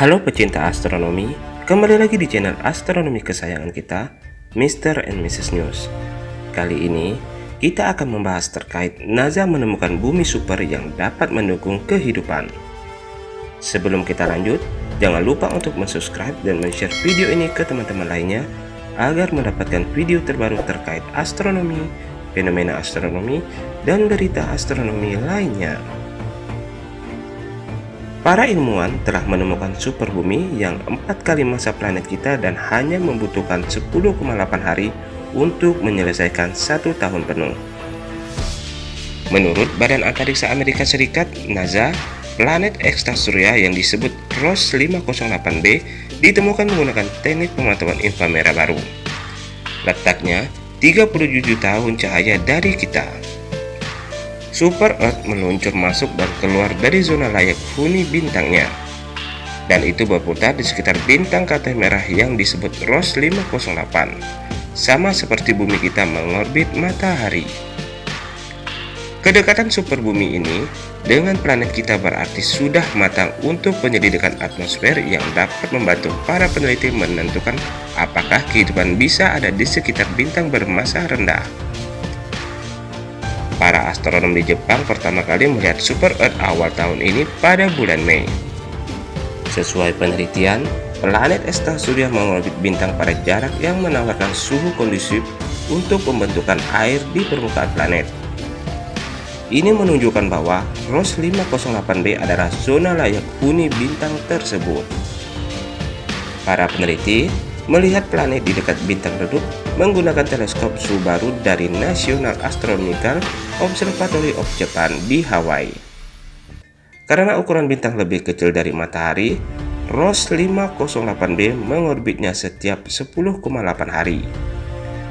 Halo pecinta astronomi, kembali lagi di channel astronomi kesayangan kita, Mr. and Mrs. News. Kali ini, kita akan membahas terkait NASA menemukan bumi super yang dapat mendukung kehidupan. Sebelum kita lanjut, jangan lupa untuk subscribe dan share video ini ke teman-teman lainnya agar mendapatkan video terbaru terkait astronomi, fenomena astronomi, dan berita astronomi lainnya. Para ilmuwan telah menemukan super bumi yang empat kali masa planet kita dan hanya membutuhkan 10,8 hari untuk menyelesaikan satu tahun penuh. Menurut Badan Antariksa Amerika Serikat NASA, planet ekstrasurya yang disebut ROS 508b ditemukan menggunakan teknik pemantauan inframerah baru. Letaknya 37 tahun cahaya dari kita. Super Earth meluncur masuk dan keluar dari zona layak huni bintangnya. Dan itu berputar di sekitar bintang katai merah yang disebut ROS 508 sama seperti bumi kita mengorbit matahari. Kedekatan super bumi ini dengan planet kita berarti sudah matang untuk penyelidikan atmosfer yang dapat membantu para peneliti menentukan apakah kehidupan bisa ada di sekitar bintang bermasa rendah para astronom di Jepang pertama kali melihat super Earth awal tahun ini pada bulan Mei. Sesuai penelitian, planet surya mengorbit bintang pada jarak yang menawarkan suhu kondusif untuk pembentukan air di permukaan planet. Ini menunjukkan bahwa ROS 508b adalah zona layak huni bintang tersebut. Para peneliti melihat planet di dekat bintang redup menggunakan teleskop Subaru dari National Astronomical Observatory of Japan di Hawaii. Karena ukuran bintang lebih kecil dari matahari, ROS 508b mengorbitnya setiap 10,8 hari.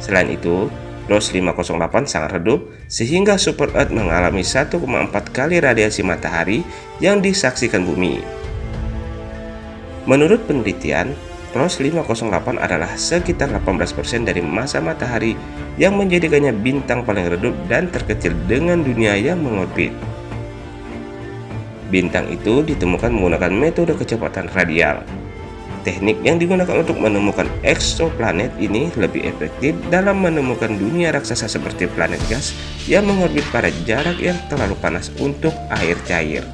Selain itu, ROS 508 sangat redup sehingga Super Earth mengalami 1,4 kali radiasi matahari yang disaksikan bumi. Menurut penelitian, ROS 508 adalah sekitar 18% dari masa matahari yang menjadikannya bintang paling redup dan terkecil dengan dunia yang mengorbit. Bintang itu ditemukan menggunakan metode kecepatan radial. Teknik yang digunakan untuk menemukan exoplanet ini lebih efektif dalam menemukan dunia raksasa seperti planet gas yang mengorbit pada jarak yang terlalu panas untuk air cair.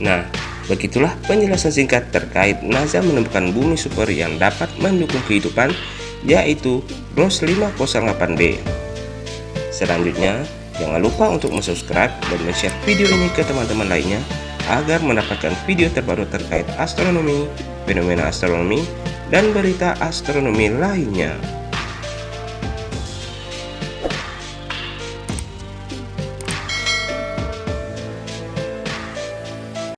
Nah, Begitulah penjelasan singkat terkait NASA menemukan bumi super yang dapat mendukung kehidupan yaitu ROS 508b. Selanjutnya, jangan lupa untuk subscribe dan share video ini ke teman-teman lainnya agar mendapatkan video terbaru terkait astronomi, fenomena astronomi, dan berita astronomi lainnya.